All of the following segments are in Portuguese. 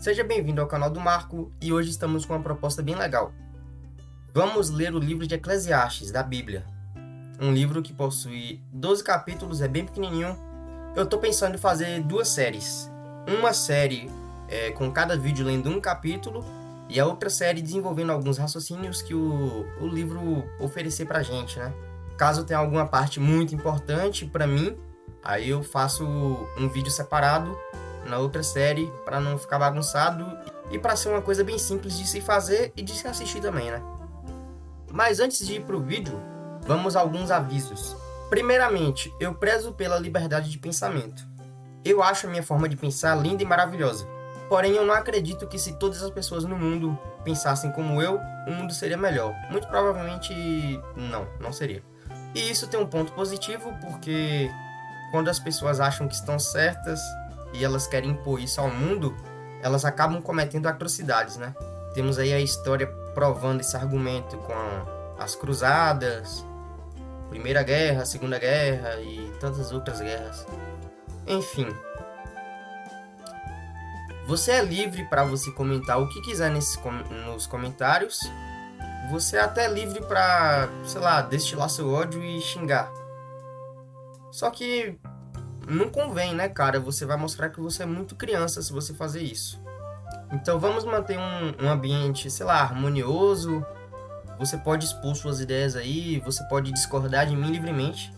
Seja bem-vindo ao canal do Marco e hoje estamos com uma proposta bem legal. Vamos ler o livro de Eclesiastes da Bíblia. Um livro que possui 12 capítulos, é bem pequenininho. Eu estou pensando em fazer duas séries. Uma série é, com cada vídeo lendo um capítulo e a outra série desenvolvendo alguns raciocínios que o, o livro oferecer pra gente, né? Caso tenha alguma parte muito importante para mim, aí eu faço um vídeo separado na outra série para não ficar bagunçado e para ser uma coisa bem simples de se fazer e de se assistir também, né? Mas antes de ir pro vídeo, vamos a alguns avisos. Primeiramente, eu prezo pela liberdade de pensamento. Eu acho a minha forma de pensar linda e maravilhosa. Porém, eu não acredito que se todas as pessoas no mundo pensassem como eu, o mundo seria melhor. Muito provavelmente não, não seria. E isso tem um ponto positivo porque quando as pessoas acham que estão certas e elas querem impor isso ao mundo, elas acabam cometendo atrocidades, né? Temos aí a história provando esse argumento com as cruzadas, Primeira Guerra, Segunda Guerra e tantas outras guerras. Enfim, você é livre para você comentar o que quiser nesse, nos comentários. Você é até livre para, sei lá, destilar seu ódio e xingar. Só que não convém, né, cara? Você vai mostrar que você é muito criança se você fazer isso. Então vamos manter um, um ambiente, sei lá, harmonioso. Você pode expor suas ideias aí, você pode discordar de mim livremente.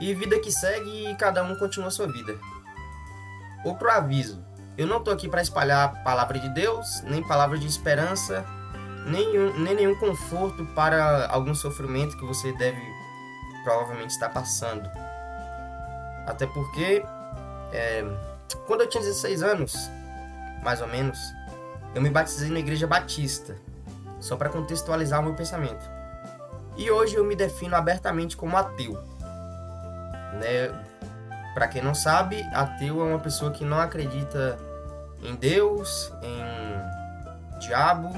E vida que segue e cada um continua sua vida. Outro aviso. Eu não estou aqui para espalhar palavra de Deus, nem palavra de esperança, nem, nem nenhum conforto para algum sofrimento que você deve provavelmente estar passando. Até porque, é, quando eu tinha 16 anos, mais ou menos, eu me batizei na igreja batista, só para contextualizar o meu pensamento. E hoje eu me defino abertamente como ateu. Né? Para quem não sabe, ateu é uma pessoa que não acredita em Deus, em diabo,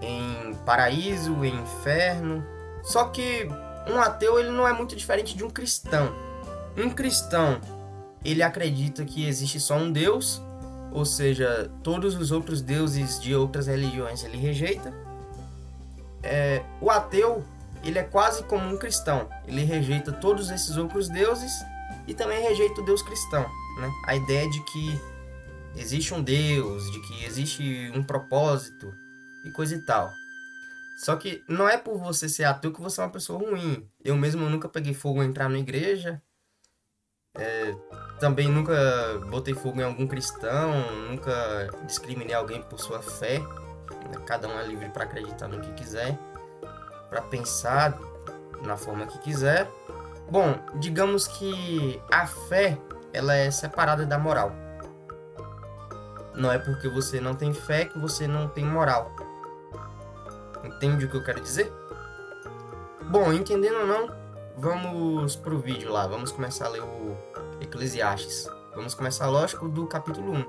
em paraíso, em inferno. Só que um ateu ele não é muito diferente de um cristão. Um cristão, ele acredita que existe só um Deus, ou seja, todos os outros deuses de outras religiões ele rejeita. É, o ateu, ele é quase como um cristão. Ele rejeita todos esses outros deuses e também rejeita o Deus cristão. Né? A ideia de que existe um Deus, de que existe um propósito e coisa e tal. Só que não é por você ser ateu que você é uma pessoa ruim. Eu mesmo nunca peguei fogo em entrar na igreja. É, também nunca botei fogo em algum cristão. Nunca discriminei alguém por sua fé. Né? Cada um é livre para acreditar no que quiser. Para pensar na forma que quiser. Bom, digamos que a fé ela é separada da moral. Não é porque você não tem fé que você não tem moral. Entende o que eu quero dizer? Bom, entendendo ou não, vamos pro vídeo lá. Vamos começar a ler o Eclesiastes. Vamos começar, lógico, do capítulo 1.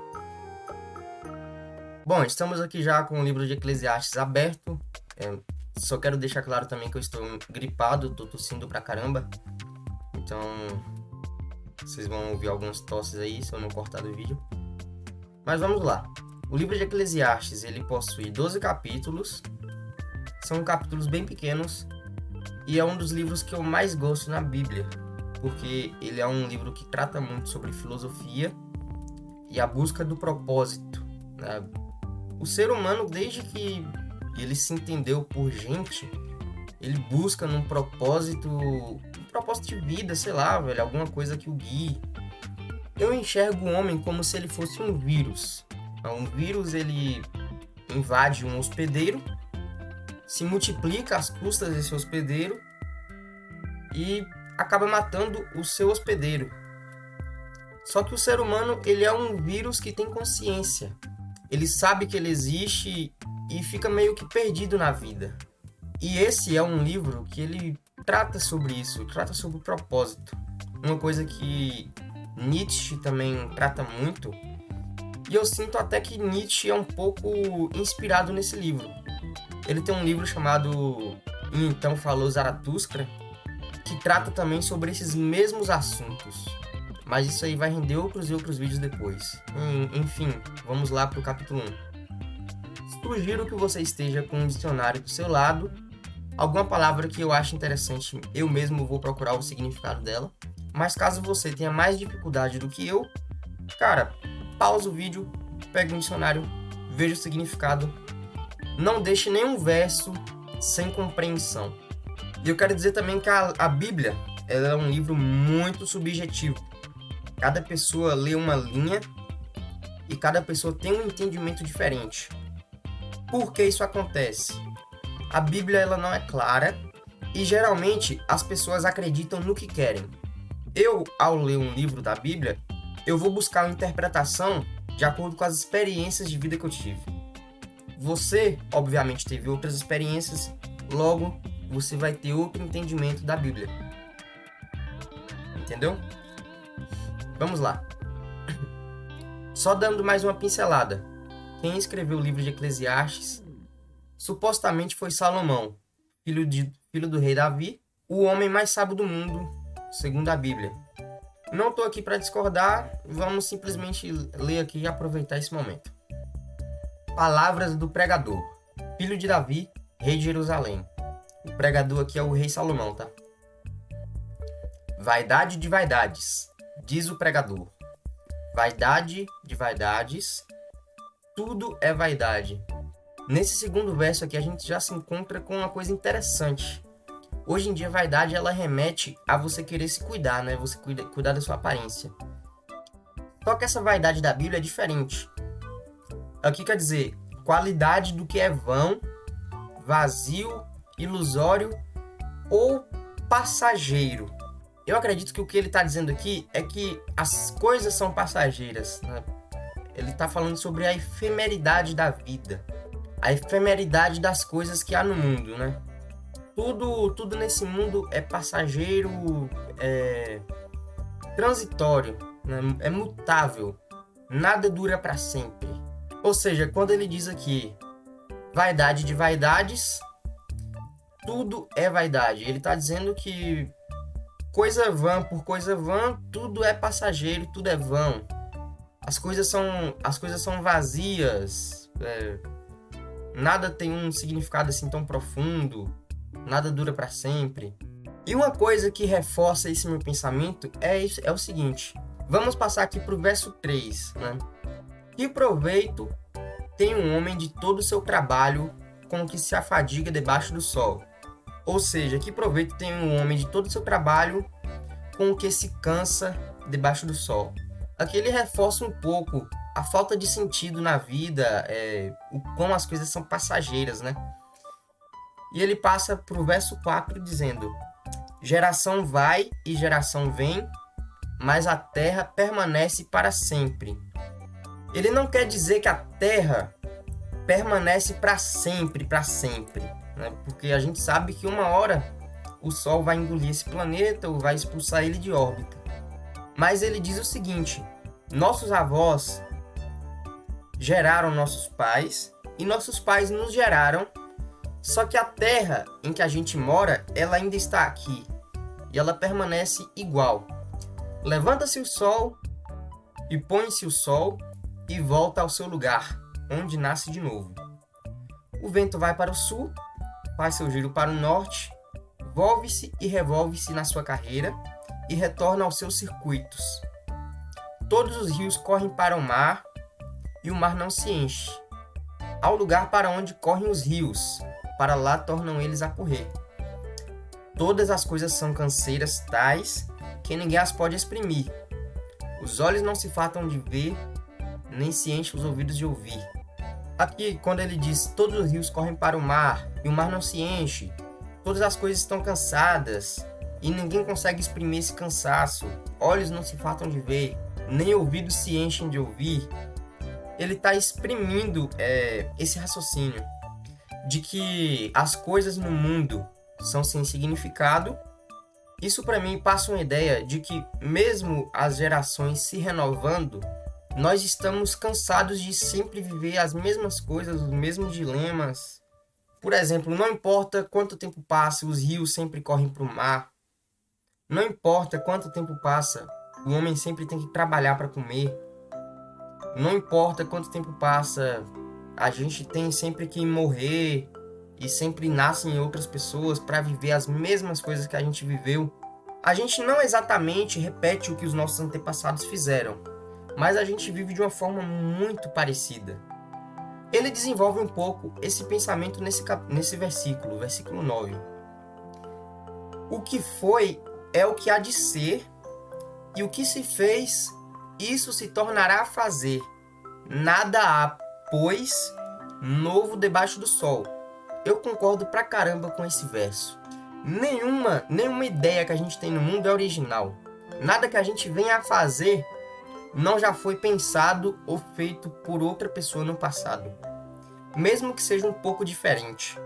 Bom, estamos aqui já com o livro de Eclesiastes aberto. É, só quero deixar claro também que eu estou gripado, tô tossindo pra caramba. Então, vocês vão ouvir algumas tosses aí se eu não cortar do vídeo. Mas vamos lá. O livro de Eclesiastes, ele possui 12 capítulos. São capítulos bem pequenos e é um dos livros que eu mais gosto na Bíblia, porque ele é um livro que trata muito sobre filosofia e a busca do propósito. Né? O ser humano, desde que ele se entendeu por gente, ele busca num propósito, um propósito de vida, sei lá, velho, alguma coisa que o guie, eu enxergo o homem como se ele fosse um vírus. Um vírus ele invade um hospedeiro, se multiplica às custas desse hospedeiro e acaba matando o seu hospedeiro. Só que o ser humano ele é um vírus que tem consciência. Ele sabe que ele existe e fica meio que perdido na vida. E esse é um livro que ele trata sobre isso, trata sobre o propósito. Uma coisa que Nietzsche também trata muito. E eu sinto até que Nietzsche é um pouco inspirado nesse livro. Ele tem um livro chamado Então Falou Zaratustra, que trata também sobre esses mesmos assuntos. mas isso aí vai render outros e outros vídeos depois. Enfim, vamos lá para o capítulo 1. Sugiro que você esteja com um dicionário do seu lado, alguma palavra que eu acho interessante, eu mesmo vou procurar o significado dela. Mas caso você tenha mais dificuldade do que eu, cara, pausa o vídeo, pega um dicionário, veja o significado. Não deixe nenhum verso sem compreensão. E eu quero dizer também que a, a Bíblia ela é um livro muito subjetivo. Cada pessoa lê uma linha e cada pessoa tem um entendimento diferente. Por que isso acontece? A Bíblia ela não é clara e geralmente as pessoas acreditam no que querem. Eu, ao ler um livro da Bíblia, eu vou buscar uma interpretação de acordo com as experiências de vida que eu tive. Você, obviamente, teve outras experiências, logo você vai ter outro entendimento da Bíblia. Entendeu? Vamos lá. Só dando mais uma pincelada. Quem escreveu o livro de Eclesiastes supostamente foi Salomão, filho, de, filho do rei Davi, o homem mais sábio do mundo, segundo a Bíblia. Não estou aqui para discordar, vamos simplesmente ler aqui e aproveitar esse momento. Palavras do pregador, filho de Davi, rei de Jerusalém. O pregador aqui é o rei Salomão, tá? Vaidade de vaidades, diz o pregador. Vaidade de vaidades, tudo é vaidade. Nesse segundo verso aqui a gente já se encontra com uma coisa interessante. Hoje em dia, vaidade ela remete a você querer se cuidar, né? Você cuida, cuidar da sua aparência. Só que essa vaidade da Bíblia é diferente. Aqui quer dizer qualidade do que é vão, vazio, ilusório ou passageiro. Eu acredito que o que ele está dizendo aqui é que as coisas são passageiras. Né? Ele está falando sobre a efemeridade da vida, a efemeridade das coisas que há no mundo, né? tudo, tudo nesse mundo é passageiro, é transitório, né? é mutável. Nada dura para sempre. Ou seja, quando ele diz aqui vaidade de vaidades, tudo é vaidade. Ele está dizendo que coisa vã por coisa vã, tudo é passageiro, tudo é vão. As coisas são, as coisas são vazias. É, nada tem um significado assim tão profundo nada dura para sempre. E uma coisa que reforça esse meu pensamento é, é o seguinte. Vamos passar aqui para o verso 3. Né? Que proveito tem um homem de todo o seu trabalho com que se afadiga debaixo do sol? Ou seja, que proveito tem um homem de todo o seu trabalho com o que se cansa debaixo do sol? Aqui ele reforça um pouco a falta de sentido na vida, é, o quão as coisas são passageiras, né? E ele passa para o verso 4 dizendo: Geração vai e geração vem, mas a terra permanece para sempre. Ele não quer dizer que a terra permanece para sempre, para sempre, né? porque a gente sabe que uma hora o Sol vai engolir esse planeta ou vai expulsar ele de órbita. Mas ele diz o seguinte: nossos avós geraram nossos pais e nossos pais nos geraram só que a terra em que a gente mora, ela ainda está aqui e ela permanece igual. Levanta-se o sol e põe-se o sol e volta ao seu lugar, onde nasce de novo. O vento vai para o sul, faz seu giro para o norte, volve-se e revolve-se na sua carreira e retorna aos seus circuitos. Todos os rios correm para o mar e o mar não se enche. Ao lugar para onde correm os rios, para lá tornam eles a correr. Todas as coisas são canseiras tais que ninguém as pode exprimir. Os olhos não se fartam de ver, nem se enchem os ouvidos de ouvir. Aqui, quando ele diz todos os rios correm para o mar e o mar não se enche, todas as coisas estão cansadas e ninguém consegue exprimir esse cansaço, olhos não se fartam de ver, nem ouvidos se enchem de ouvir, ele está exprimindo é, esse raciocínio de que as coisas no mundo são sem significado. Isso para mim passa uma ideia de que mesmo as gerações se renovando, nós estamos cansados de sempre viver as mesmas coisas, os mesmos dilemas. Por exemplo, não importa quanto tempo passa, os rios sempre correm para o mar. Não importa quanto tempo passa, o homem sempre tem que trabalhar para comer. Não importa quanto tempo passa, a gente tem sempre que morrer e sempre nascem outras pessoas para viver as mesmas coisas que a gente viveu. A gente não exatamente repete o que os nossos antepassados fizeram, mas a gente vive de uma forma muito parecida. Ele desenvolve um pouco esse pensamento nesse, nesse versículo, versículo 9. O que foi é o que há de ser, e o que se fez, isso se tornará a fazer. Nada há, pois, novo debaixo do sol. Eu concordo pra caramba com esse verso. Nenhuma, nenhuma ideia que a gente tem no mundo é original. Nada que a gente venha a fazer não já foi pensado ou feito por outra pessoa no passado. Mesmo que seja um pouco diferente.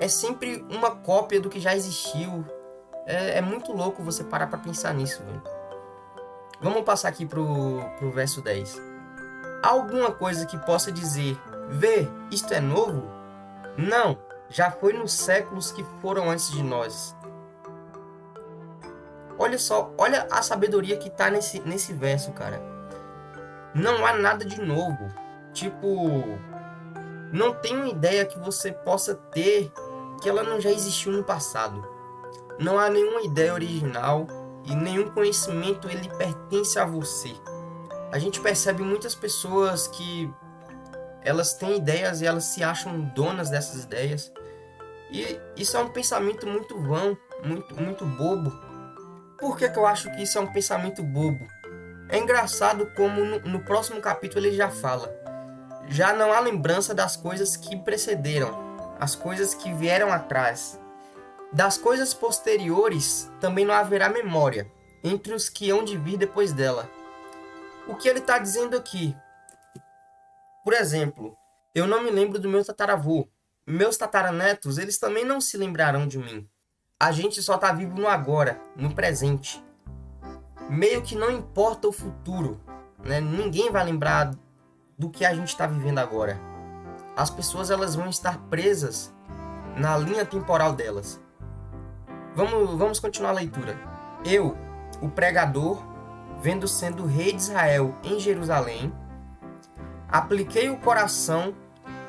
É sempre uma cópia do que já existiu. É, é muito louco você parar pra pensar nisso, velho. Vamos passar aqui pro, pro verso 10. Alguma coisa que possa dizer, vê, isto é novo? Não, já foi nos séculos que foram antes de nós. Olha só, olha a sabedoria que tá nesse, nesse verso, cara. Não há nada de novo. Tipo, não tem uma ideia que você possa ter que ela não já existiu no passado. Não há nenhuma ideia original e nenhum conhecimento ele pertence a você. A gente percebe muitas pessoas que elas têm ideias e elas se acham donas dessas ideias. E isso é um pensamento muito vão, muito, muito bobo. Por que, que eu acho que isso é um pensamento bobo? É engraçado como no, no próximo capítulo ele já fala. Já não há lembrança das coisas que precederam, as coisas que vieram atrás. Das coisas posteriores também não haverá memória, entre os que hão de vir depois dela. O que ele está dizendo aqui? Por exemplo, eu não me lembro do meu tataravô. Meus tataranetos, eles também não se lembrarão de mim. A gente só está vivo no agora, no presente. Meio que não importa o futuro, né? Ninguém vai lembrar do que a gente está vivendo agora. As pessoas elas vão estar presas na linha temporal delas. Vamos, vamos continuar a leitura. Eu, o pregador, vendo sendo rei de Israel em Jerusalém, apliquei o coração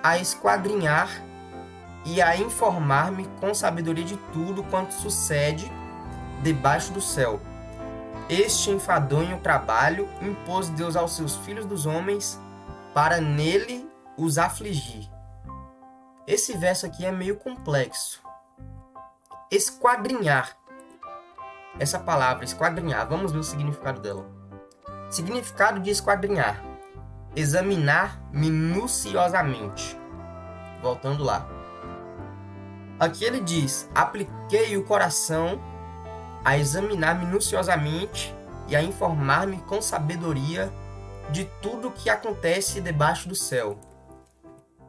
a esquadrinhar e a informar-me com sabedoria de tudo quanto sucede debaixo do céu. Este enfadonho trabalho impôs Deus aos seus filhos dos homens para nele os afligir. Esse verso aqui é meio complexo. Esquadrinhar. Essa palavra, esquadrinhar, vamos ver o significado dela. Significado de esquadrinhar examinar minuciosamente. Voltando lá. Aqui ele diz: apliquei o coração a examinar minuciosamente e a informar-me com sabedoria de tudo o que acontece debaixo do céu.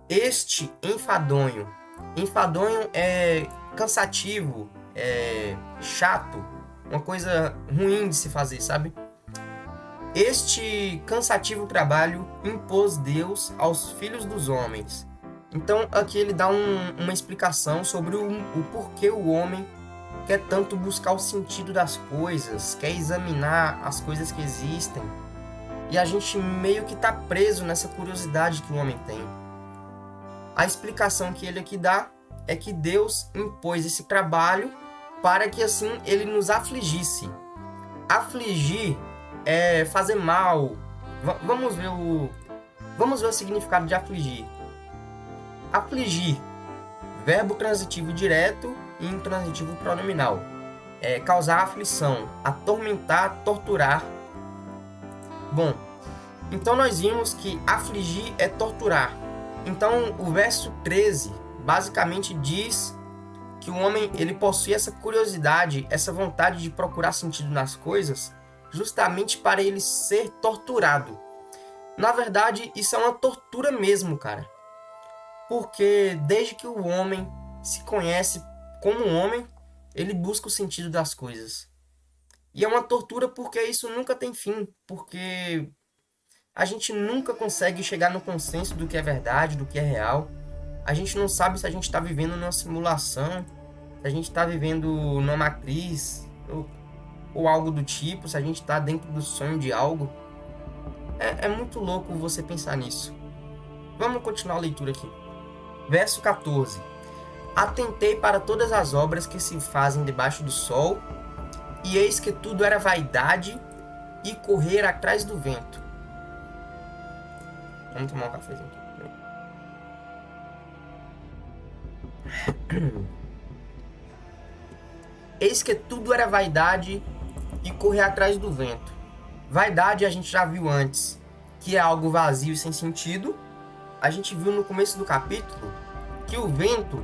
Este enfadonho, enfadonho é cansativo, é chato, uma coisa ruim de se fazer, sabe? Este cansativo trabalho impôs Deus aos filhos dos homens. Então aqui ele dá um, uma explicação sobre o, o porquê o homem quer tanto buscar o sentido das coisas, quer examinar as coisas que existem. E a gente meio que está preso nessa curiosidade que o homem tem. A explicação que ele aqui dá é que Deus impôs esse trabalho para que assim ele nos afligisse. Afligir é fazer mal. V vamos ver o vamos ver o significado de afligir. Afligir, verbo transitivo direto intransitivo pronominal. É causar aflição, atormentar, torturar. Bom, então nós vimos que afligir é torturar. Então o verso 13 basicamente diz que o homem ele possui essa curiosidade, essa vontade de procurar sentido nas coisas justamente para ele ser torturado. Na verdade, isso é uma tortura mesmo, cara. Porque desde que o homem se conhece como homem, ele busca o sentido das coisas. E é uma tortura porque isso nunca tem fim, porque a gente nunca consegue chegar no consenso do que é verdade, do que é real. A gente não sabe se a gente está vivendo numa simulação, se a gente está vivendo numa matriz, ou ou algo do tipo, se a gente está dentro do sonho de algo. É, é muito louco você pensar nisso. Vamos continuar a leitura aqui. Verso 14. Atentei para todas as obras que se fazem debaixo do sol, e eis que tudo era vaidade e correr atrás do vento. Vamos tomar um cafezinho aqui. Eis que tudo era vaidade e correr atrás do vento. Vaidade a gente já viu antes, que é algo vazio e sem sentido. A gente viu no começo do capítulo que o vento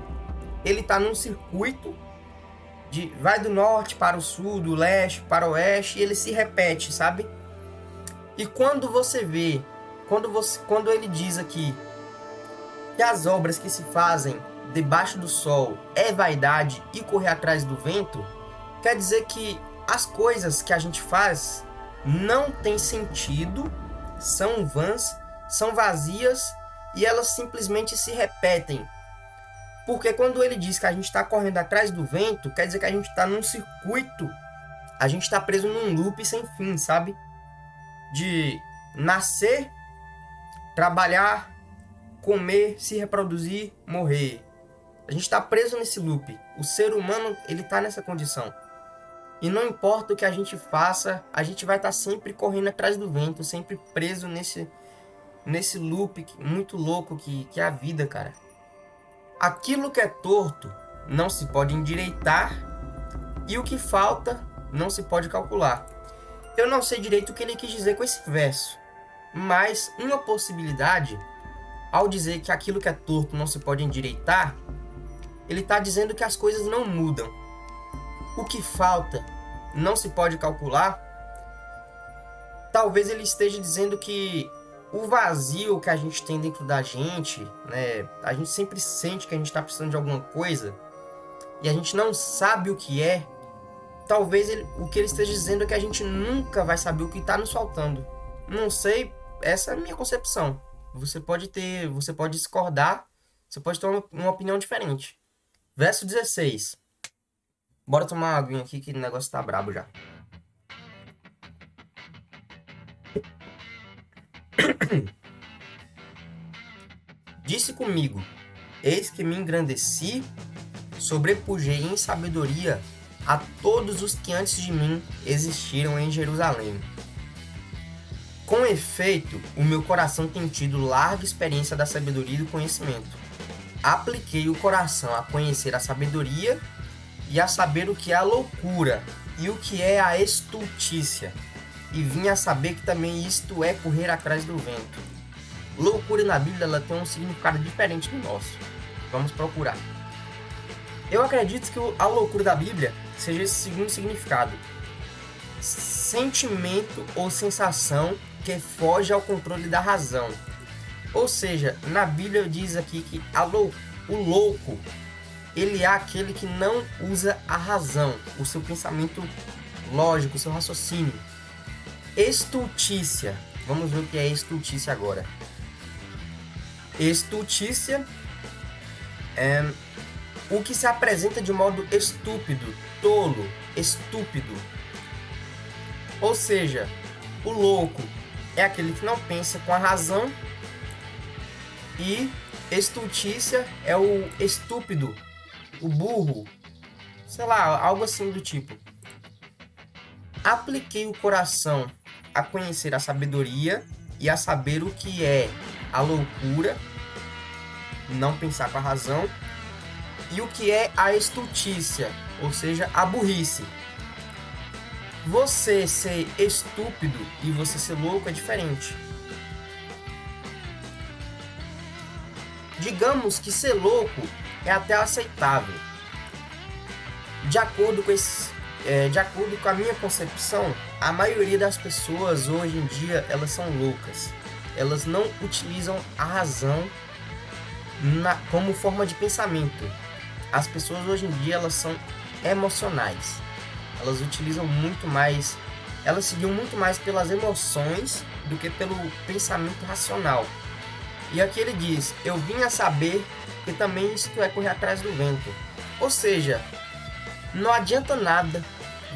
ele está num circuito de vai do norte para o sul, do leste para o oeste, e ele se repete, sabe? E quando você vê, quando você, quando ele diz aqui que as obras que se fazem debaixo do sol é vaidade e correr atrás do vento, quer dizer que as coisas que a gente faz não têm sentido, são vãs, são vazias e elas simplesmente se repetem porque quando ele diz que a gente está correndo atrás do vento, quer dizer que a gente está num circuito, a gente está preso num loop sem fim, sabe? De nascer, trabalhar, comer, se reproduzir, morrer. A gente está preso nesse loop. O ser humano ele está nessa condição. E não importa o que a gente faça, a gente vai estar tá sempre correndo atrás do vento, sempre preso nesse nesse loop muito louco que, que é a vida, cara. Aquilo que é torto não se pode endireitar e o que falta não se pode calcular. Eu não sei direito o que ele quis dizer com esse verso, mas uma possibilidade, ao dizer que aquilo que é torto não se pode endireitar, ele está dizendo que as coisas não mudam. O que falta não se pode calcular. Talvez ele esteja dizendo que o vazio que a gente tem dentro da gente, né? A gente sempre sente que a gente está precisando de alguma coisa e a gente não sabe o que é. Talvez ele, o que ele esteja dizendo é que a gente nunca vai saber o que está nos faltando. Não sei, essa é a minha concepção. Você pode ter, você pode discordar, você pode ter uma, uma opinião diferente. Verso 16. Bora tomar uma aguinha aqui que o negócio tá brabo já. Disse comigo: Eis que me engrandeci, sobrepujei em sabedoria a todos os que antes de mim existiram em Jerusalém. Com efeito, o meu coração tem tido larga experiência da sabedoria e do conhecimento. Apliquei o coração a conhecer a sabedoria e a saber o que é a loucura e o que é a estultícia e vinha a saber que também isto é correr atrás do vento. Loucura na Bíblia ela tem um significado diferente do nosso. Vamos procurar. Eu acredito que a loucura da Bíblia seja esse segundo significado: sentimento ou sensação que foge ao controle da razão. Ou seja, na Bíblia diz aqui que lou o louco ele é aquele que não usa a razão, o seu pensamento lógico, o seu raciocínio. Estultícia. Vamos ver o que é estultícia agora. Estultícia é o que se apresenta de modo estúpido, tolo, estúpido. Ou seja, o louco é aquele que não pensa com a razão e estultícia é o estúpido, o burro, sei lá, algo assim do tipo. Apliquei o coração a conhecer a sabedoria e a saber o que é a loucura, não pensar com a razão, e o que é a estultícia, ou seja, a burrice. Você ser estúpido e você ser louco é diferente. Digamos que ser louco é até aceitável. De acordo com esse, é, de acordo com a minha concepção, a maioria das pessoas hoje em dia elas são loucas. Elas não utilizam a razão na, como forma de pensamento. As pessoas hoje em dia elas são emocionais. Elas utilizam muito mais, elas seguiam muito mais pelas emoções do que pelo pensamento racional. E aqui ele diz: Eu vim a saber que também isto é correr atrás do vento. Ou seja, não adianta nada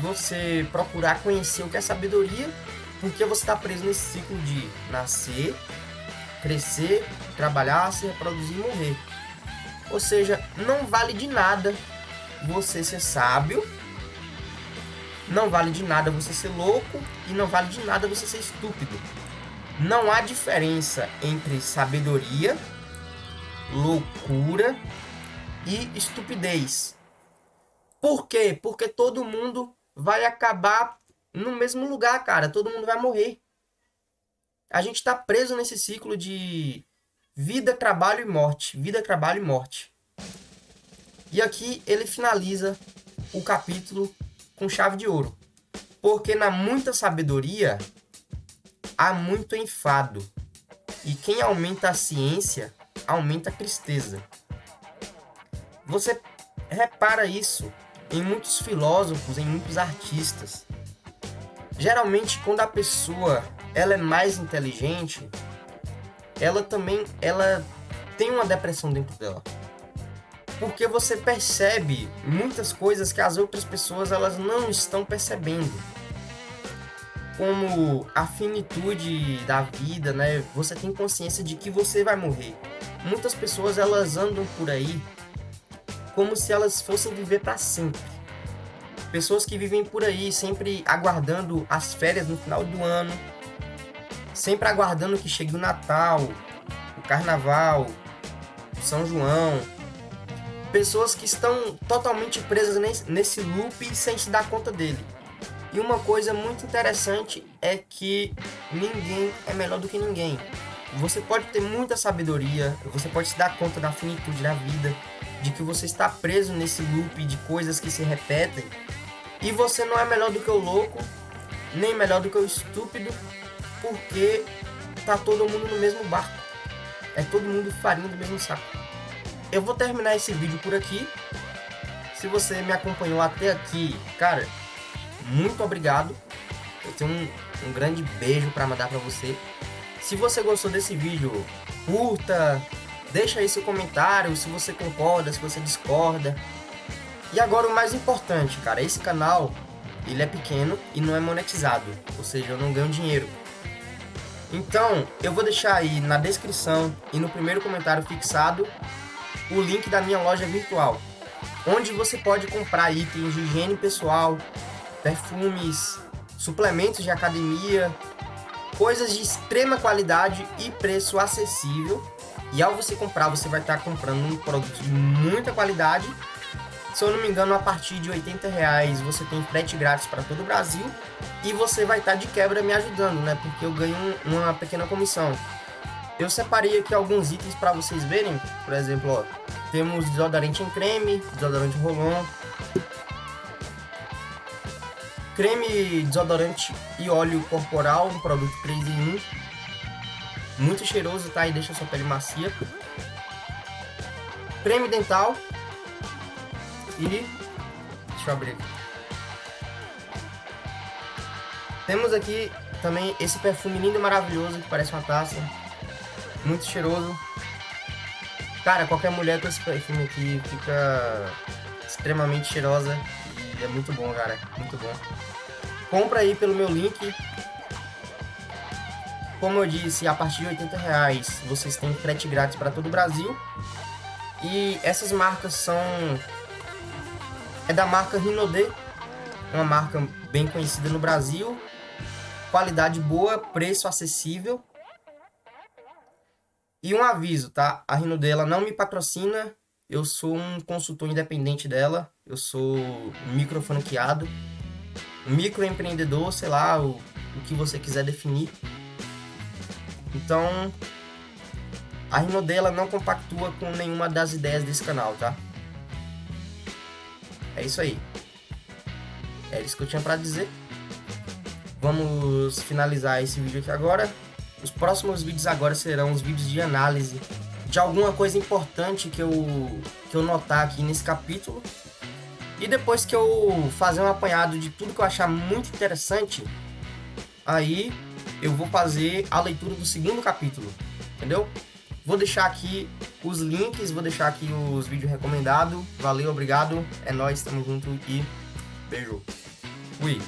você procurar conhecer o que é sabedoria, porque você está preso nesse ciclo de nascer, crescer, trabalhar, se reproduzir e morrer. Ou seja, não vale de nada você ser sábio, não vale de nada você ser louco e não vale de nada você ser estúpido. Não há diferença entre sabedoria, loucura e estupidez. Por quê? Porque todo mundo vai acabar no mesmo lugar, cara. Todo mundo vai morrer. A gente está preso nesse ciclo de vida, trabalho e morte. Vida, trabalho e morte. E aqui ele finaliza o capítulo com chave de ouro. Porque na muita sabedoria há muito enfado. E quem aumenta a ciência, aumenta a tristeza. Você repara isso em muitos filósofos, em muitos artistas. Geralmente, quando a pessoa ela é mais inteligente, ela também ela tem uma depressão dentro dela. Porque você percebe muitas coisas que as outras pessoas elas não estão percebendo. Como a finitude da vida, né? Você tem consciência de que você vai morrer. Muitas pessoas elas andam por aí como se elas fossem viver para sempre. Pessoas que vivem por aí sempre aguardando as férias no final do ano, sempre aguardando que chegue o Natal, o Carnaval, o São João. Pessoas que estão totalmente presas nesse loop sem se dar conta dele. E uma coisa muito interessante é que ninguém é melhor do que ninguém. Você pode ter muita sabedoria, você pode se dar conta da finitude da vida, de que você está preso nesse loop de coisas que se repetem e você não é melhor do que o louco, nem melhor do que o estúpido, porque tá todo mundo no mesmo barco. É todo mundo farinha do mesmo saco. Eu vou terminar esse vídeo por aqui. Se você me acompanhou até aqui, cara, muito obrigado. Eu tenho um, um grande beijo para mandar para você. Se você gostou desse vídeo, curta, Deixa aí seu comentário, se você concorda, se você discorda. E agora o mais importante, cara, esse canal, ele é pequeno e não é monetizado, ou seja, eu não ganho dinheiro. Então, eu vou deixar aí na descrição e no primeiro comentário fixado o link da minha loja virtual, onde você pode comprar itens de higiene pessoal, perfumes, suplementos de academia, coisas de extrema qualidade e preço acessível e ao você comprar, você vai estar comprando um produto de muita qualidade. Se eu não me engano, a partir de 80 reais você tem frete grátis para todo o Brasil. E você vai estar de quebra me ajudando, né? Porque eu ganho uma pequena comissão. Eu separei aqui alguns itens para vocês verem. Por exemplo, ó, temos desodorante em creme, desodorante rolon, creme desodorante e óleo corporal, um produto 3 em 1 muito cheiroso, tá? E deixa sua pele macia. Creme dental. E... Deixa eu abrir aqui. Temos aqui também esse perfume lindo e maravilhoso, que parece uma taça. Muito cheiroso. Cara, qualquer mulher com esse perfume aqui fica extremamente cheirosa. E é muito bom, cara. Muito bom. Compra aí pelo meu link como eu disse, a partir de 80 reais vocês têm frete grátis para todo o Brasil. E essas marcas são... É da marca Rinode, uma marca bem conhecida no Brasil. Qualidade boa, preço acessível. E um aviso, tá? A Rinode ela não me patrocina. Eu sou um consultor independente dela. Eu sou micro franqueado. Microempreendedor, sei lá, o, o que você quiser definir. Então, a Rinodela não compactua com nenhuma das ideias desse canal, tá? É isso aí. É isso que eu tinha pra dizer. Vamos finalizar esse vídeo aqui agora. Os próximos vídeos agora serão os vídeos de análise de alguma coisa importante que eu, que eu notar aqui nesse capítulo. E depois que eu fazer um apanhado de tudo que eu achar muito interessante, aí eu vou fazer a leitura do segundo capítulo, entendeu? Vou deixar aqui os links, vou deixar aqui os vídeos recomendados. Valeu, obrigado, é nóis, tamo junto e beijo. Fui.